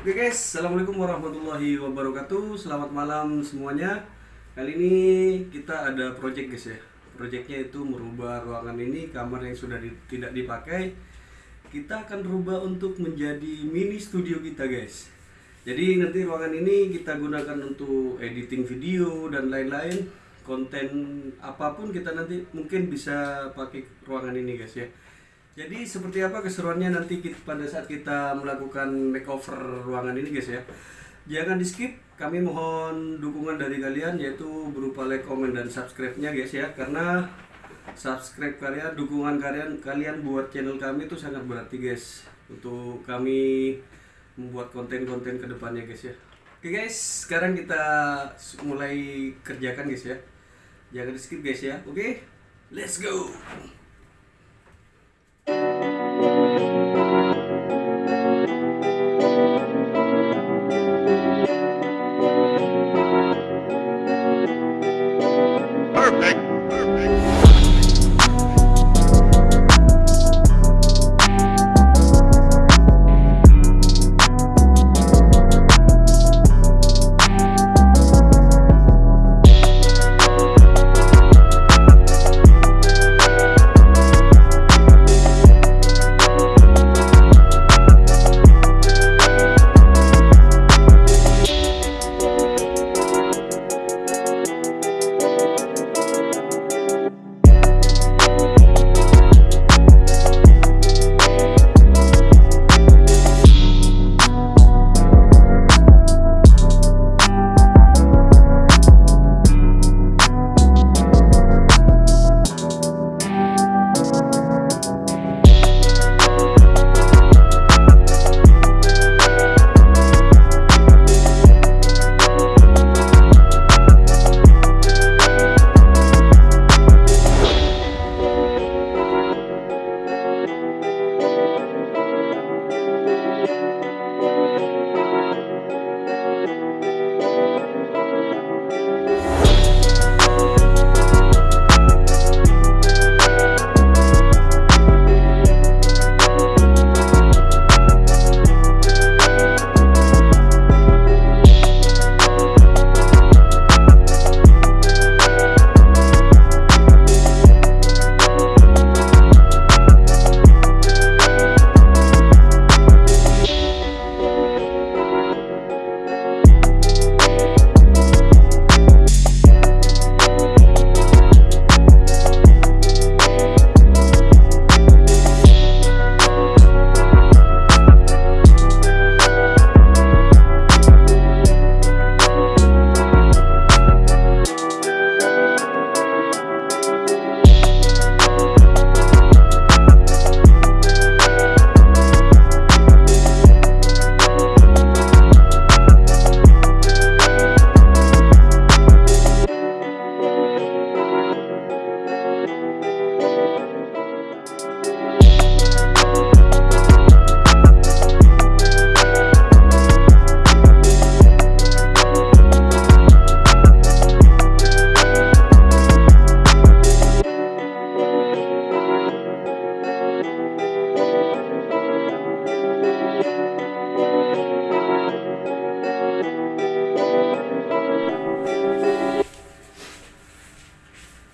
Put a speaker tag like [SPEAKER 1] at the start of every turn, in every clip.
[SPEAKER 1] Oke guys, Assalamualaikum warahmatullahi wabarakatuh. Selamat malam semuanya. Kali ini kita ada project guys ya. Projectnya itu merubah ruangan ini Kamar yang sudah di- tidak dipakai. Kita akan rubah untuk menjadi mini studio kita guys. Jadi nanti ruangan ini kita gunakan untuk editing video dan lain-lain. Konten apa pun kita nanti mungkin bisa pakai ruangan ini guys ya jadi seperti apa keseruannya nanti kita, pada saat kita melakukan makeover ruangan ini guys ya. Jangan di skip, kami mohon dukungan dari kalian yaitu berupa like, comment dan subscribe-nya guys ya. Karena subscribe kalian, dukungan kalian kalian buat channel kami itu sangat berarti guys untuk kami membuat konten-konten ke depannya guys ya. Oke guys, sekarang kita mulai kerjakan guys ya. Jangan di skip guys ya. Oke, let's go. Thank you.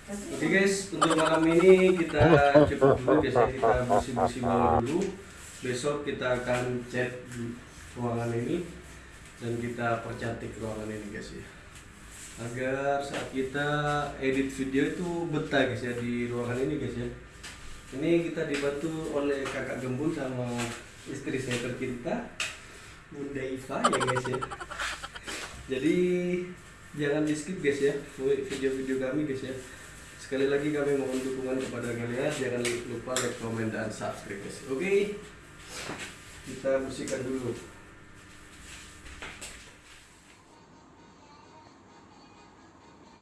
[SPEAKER 1] Oke guys, untuk malam ini kita cukup dulu biasanya kita bersih-bersih malam dulu. Besok kita akan cat ruangan ini dan kita percantik ruangan ini guys ya. Agar saat kita edit video itu betah guys ya di ruangan ini guys ya. Ini kita dibantu oleh kakak gembul sama istri saya tercinta Bunda Iva ya guys ya. Jadi jangan di skip guys ya video-video kami guys ya. Sekali lagi kami mohon dukungan kepada kalian. Jangan lupa like, comment, dan subscribe. Oke. Kita bersihkan dulu.